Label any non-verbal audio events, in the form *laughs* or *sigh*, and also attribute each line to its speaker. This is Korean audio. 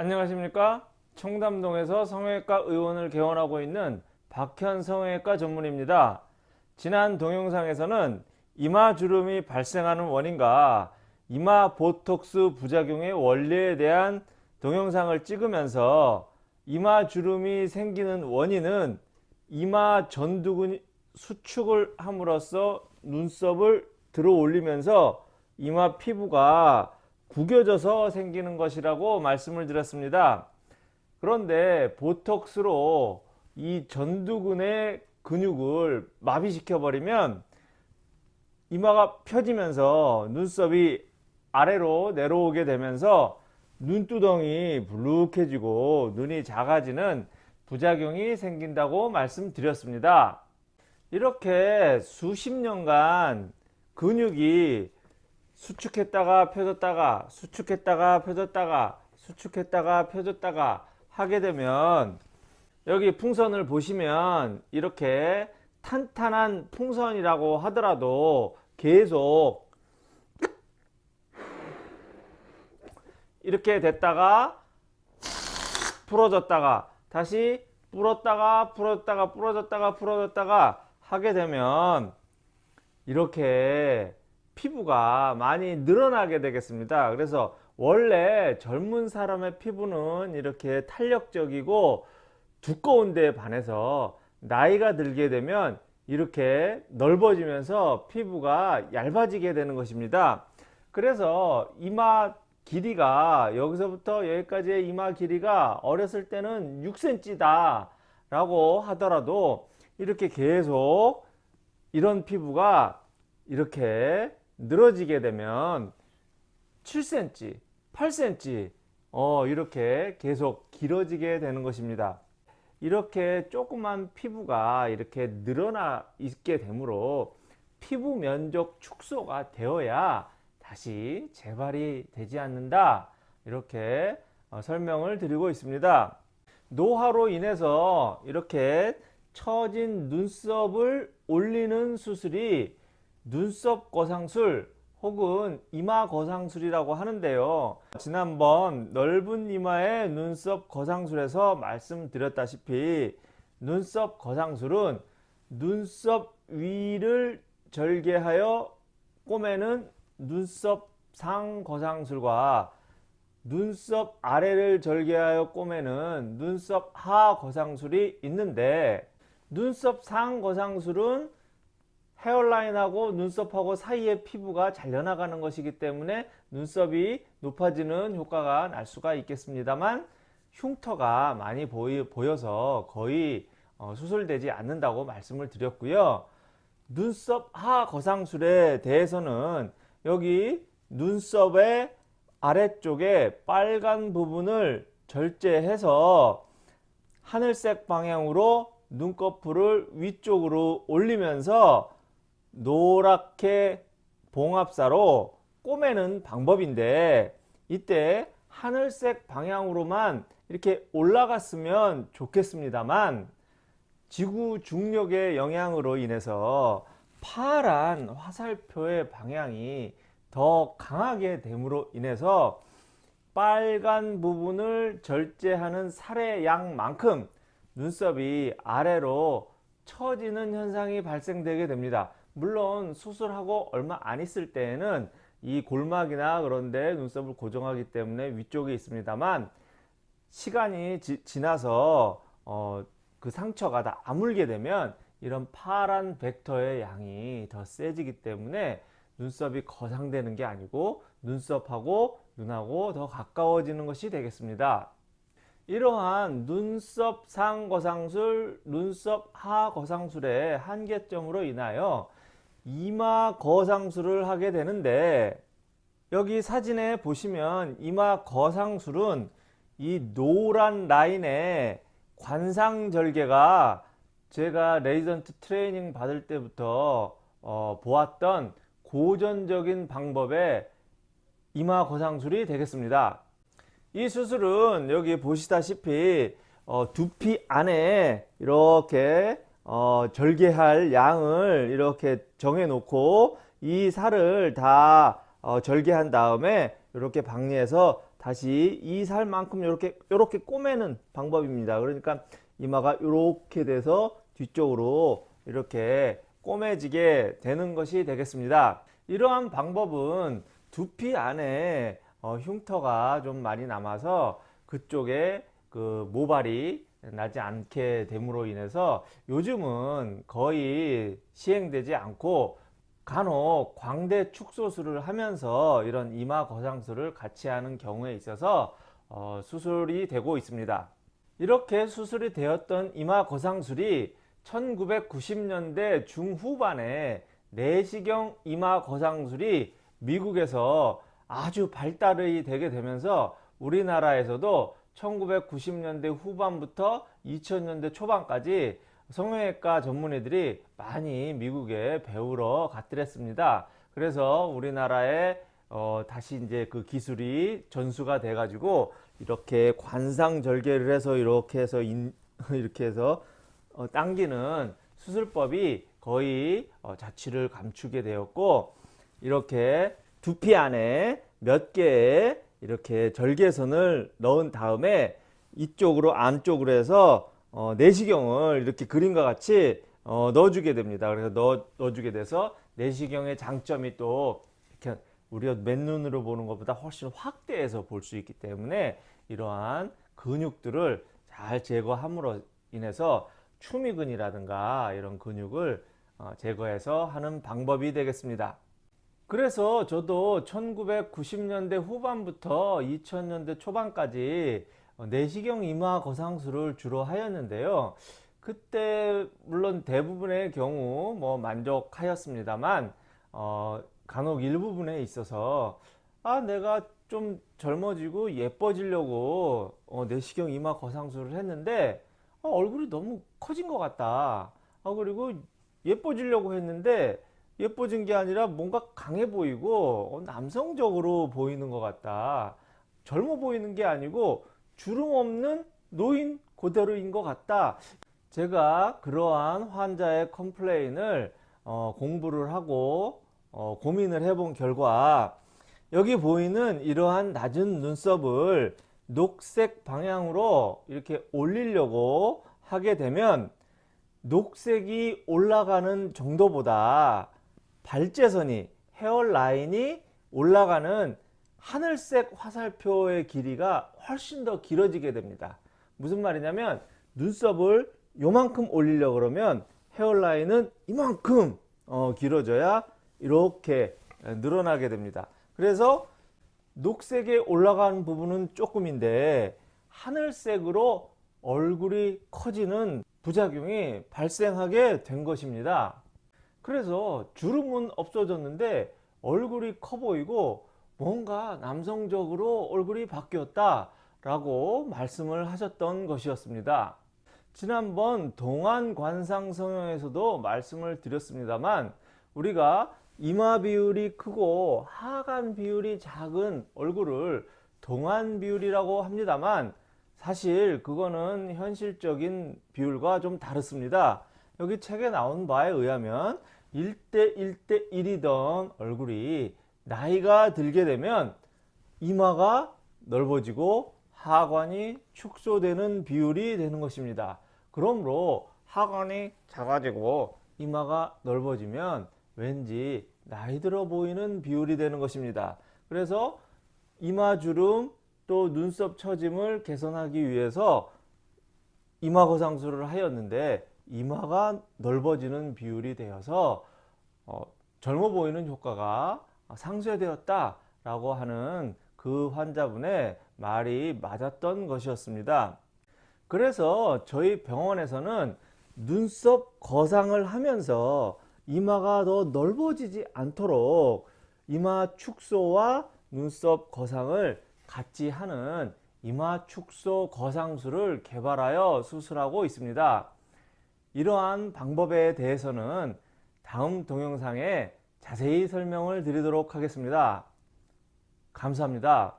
Speaker 1: 안녕하십니까? 청담동에서 성형외과 의원을 개원하고 있는 박현 성형외과 전문입니다. 지난 동영상에서는 이마 주름이 발생하는 원인과 이마 보톡스 부작용의 원리에 대한 동영상을 찍으면서 이마 주름이 생기는 원인은 이마 전두근 수축을 함으로써 눈썹을 들어 올리면서 이마 피부가 구겨져서 생기는 것이라고 말씀을 드렸습니다. 그런데 보톡스로 이 전두근의 근육을 마비시켜 버리면 이마가 펴지면서 눈썹이 아래로 내려오게 되면서 눈두덩이 불룩해지고 눈이 작아지는 부작용이 생긴다고 말씀드렸습니다. 이렇게 수십 년간 근육이 수축했다가 펴졌다가 수축했다가 펴졌다가 수축했다가 펴졌다가 하게 되면 여기 풍선을 보시면 이렇게 탄탄한 풍선이라고 하더라도 계속 이렇게 됐다가 풀어졌다가 다시 불었다가 풀었다가 부러졌다가 풀어졌다가 하게 되면 이렇게 피부가 많이 늘어나게 되겠습니다. 그래서 원래 젊은 사람의 피부는 이렇게 탄력적이고 두꺼운 데 반해서 나이가 들게 되면 이렇게 넓어지면서 피부가 얇아지게 되는 것입니다. 그래서 이마 길이가 여기서부터 여기까지의 이마 길이가 어렸을 때는 6cm 다 라고 하더라도 이렇게 계속 이런 피부가 이렇게 늘어지게 되면 7cm 8cm 어, 이렇게 계속 길어지게 되는 것입니다. 이렇게 조그만 피부가 이렇게 늘어나 있게 되므로 피부 면적 축소가 되어야 다시 재발이 되지 않는다. 이렇게 어, 설명을 드리고 있습니다. 노화로 인해서 이렇게 처진 눈썹을 올리는 수술이 눈썹 거상술 혹은 이마 거상술이라고 하는데요. 지난번 넓은 이마의 눈썹 거상술에서 말씀드렸다시피 눈썹 거상술은 눈썹 위를 절개하여 꼬매는 눈썹 상 거상술과 눈썹 아래를 절개하여 꼬매는 눈썹 하 거상술이 있는데 눈썹 상 거상술은 헤어라인하고 눈썹하고 사이의 피부가 잘려나가는 것이기 때문에 눈썹이 높아지는 효과가 날 수가 있겠습니다만 흉터가 많이 보이, 보여서 거의 어, 수술되지 않는다고 말씀을 드렸고요. 눈썹 하 거상술에 대해서는 여기 눈썹의 아래쪽에 빨간 부분을 절제해서 하늘색 방향으로 눈꺼풀을 위쪽으로 올리면서 노랗게 봉합사로 꼬매는 방법인데 이때 하늘색 방향으로만 이렇게 올라갔으면 좋겠습니다만 지구 중력의 영향으로 인해서 파란 화살표의 방향이 더 강하게 됨으로 인해서 빨간 부분을 절제하는 살의 양만큼 눈썹이 아래로 처지는 현상이 발생되게 됩니다. 물론 수술하고 얼마 안 있을 때에는 이 골막이나 그런데 눈썹을 고정하기 때문에 위쪽에 있습니다만 시간이 지, 나서 어, 그 상처가 다 아물게 되면 이런 파란 벡터의 양이 더 세지기 때문에 눈썹이 거상되는 게 아니고 눈썹하고 눈하고 더 가까워지는 것이 되겠습니다. 이러한 눈썹 상거상술, 눈썹 하거상술의 한계점으로 인하여 이마 거상술을 하게 되는데 여기 사진에 보시면 이마 거상술은 이 노란 라인에 관상절개가 제가 레지던트 트레이닝 받을 때부터 어, 보았던 고전적인 방법의 이마 거상술이 되겠습니다. 이 수술은 여기 보시다시피 어, 두피 안에 이렇게 어, 절개할 양을 이렇게 정해 놓고 이 살을 다 어, 절개한 다음에 이렇게 박리해서 다시 이 살만큼 이렇게 이렇게 꼬매는 방법입니다. 그러니까 이마가 이렇게 돼서 뒤쪽으로 이렇게 꼬매지게 되는 것이 되겠습니다. 이러한 방법은 두피 안에 어, 흉터가 좀 많이 남아서 그쪽에 그 모발이 나지 않게 됨으로 인해서 요즘은 거의 시행되지 않고 간혹 광대 축소술을 하면서 이런 이마 거상술을 같이 하는 경우에 있어서 어, 수술이 되고 있습니다. 이렇게 수술이 되었던 이마 거상술이 1990년대 중후반에 내시경 이마 거상술이 미국에서 아주 발달이 되게 되면서 우리나라에서도 1990년대 후반부터 2000년대 초반까지 성형외과 전문의들이 많이 미국에 배우러 갔더랬습니다. 그래서 우리나라에 어, 다시 이제 그 기술이 전수가 돼 가지고 이렇게 관상 절개를 해서 이렇게 해서 인, *laughs* 이렇게 해서 어, 당기는 수술법이 거의 어, 자취를 감추게 되었고 이렇게 두피 안에 몇 개의 이렇게 절개선을 넣은 다음에 이쪽으로 안쪽으로 해서 어, 내시경을 이렇게 그림과 같이 어, 넣어주게 됩니다. 그래서 넣어, 넣어주게 돼서 내시경의 장점이 또 이렇게 우리가 맨눈으로 보는 것보다 훨씬 확대해서 볼 수 있기 때문에 이러한 근육들을 잘 제거함으로 인해서 추미근이라든가 이런 근육을 어, 제거해서 하는 방법이 되겠습니다. 그래서 저도 1990년대 후반부터 2000년대 초반까지 내시경 이마 거상술을 주로 하였는데요. 그때 물론 대부분의 경우 뭐 만족하였습니다만 어, 간혹 일부분에 있어서 아 내가 좀 젊어지고 예뻐지려고 어, 내시경 이마 거상술을 했는데 어, 얼굴이 너무 커진 것 같다. 아, 그리고 예뻐지려고 했는데 예뻐진 게 아니라 뭔가 강해 보이고 어, 남성적으로 보이는 것 같다. 젊어 보이는 게 아니고 주름 없는 노인 그대로인 것 같다. 제가 그러한 환자의 complain을 어, 공부를 하고 어, 고민을 해본 결과 여기 보이는 이러한 낮은 눈썹을 녹색 방향으로 이렇게 올리려고 하게 되면 녹색이 올라가는 정도보다 발제선이 헤어라인이 올라가는 하늘색 화살표의 길이가 훨씬 더 길어지게 됩니다. 무슨 말이냐면 눈썹을 요만큼 올리려 그러면 헤어라인은 이만큼 어, 길어져야 이렇게 늘어나게 됩니다. 그래서 녹색에 올라가는 부분은 조금인데 하늘색으로 얼굴이 커지는 부작용이 발생하게 된 것입니다. 그래서 주름은 없어졌는데 얼굴이 커 보이고 뭔가 남성적으로 얼굴이 바뀌었다 라고 말씀을 하셨던 것이었습니다. 지난번 동안 관상 성형에서도 말씀을 드렸습니다만 우리가 이마 비율이 크고 하관 비율이 작은 얼굴을 동안 비율이라고 합니다만 사실 그거는 현실적인 비율과 좀 다릅니다. 여기 책에 나온 바에 의하면 1대 1대 1이던 얼굴이 나이가 들게 되면 이마가 넓어지고 하관이 축소되는 비율이 되는 것입니다. 그러므로 하관이 작아지고 이마가 넓어지면 왠지 나이 들어 보이는 비율이 되는 것입니다. 그래서 이마주름 또 눈썹 처짐을 개선하기 위해서 이마 거상술을 하였는데 이마가 넓어지는 비율이 되어서 어, 젊어 보이는 효과가 상쇄되었다 라고 하는 그 환자분의 말이 맞았던 것이었습니다. 그래서 저희 병원에서는 눈썹 거상을 하면서 이마가 더 넓어지지 않도록 이마 축소와 눈썹 거상을 같이 하는 이마 축소 거상술을 개발하여 수술하고 있습니다. 이러한 방법에 대해서는 다음 동영상에 자세히 설명을 드리도록 하겠습니다. 감사합니다.